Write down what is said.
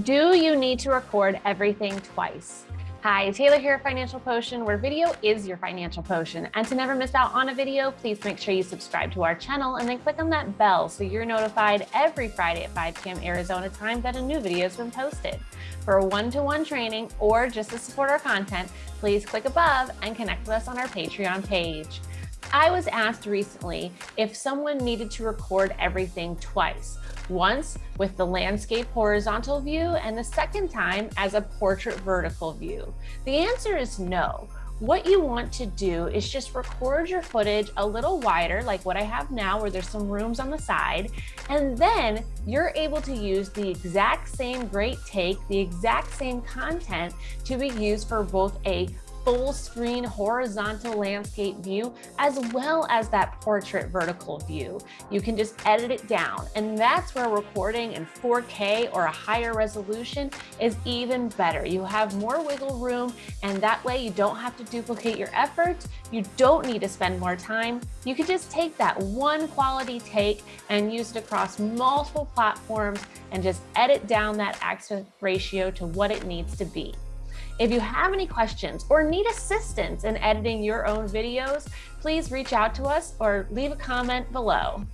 Do you need to record everything twice? Hi, Taylor here at Financial Potion, where video is your financial potion. And to never miss out on a video, please make sure you subscribe to our channel and then click on that bell so you're notified every Friday at 5 p.m. Arizona time that a new video has been posted. For one-to-one -one training or just to support our content, please click above and connect with us on our Patreon page. I was asked recently if someone needed to record everything twice, once with the landscape horizontal view and the second time as a portrait vertical view. The answer is no. What you want to do is just record your footage a little wider, like what I have now, where there's some rooms on the side, and then you're able to use the exact same great take, the exact same content to be used for both a full screen horizontal landscape view, as well as that portrait vertical view. You can just edit it down. And that's where recording in 4K or a higher resolution is even better. You have more wiggle room and that way you don't have to duplicate your efforts. You don't need to spend more time. You can just take that one quality take and use it across multiple platforms and just edit down that aspect ratio to what it needs to be. If you have any questions or need assistance in editing your own videos, please reach out to us or leave a comment below.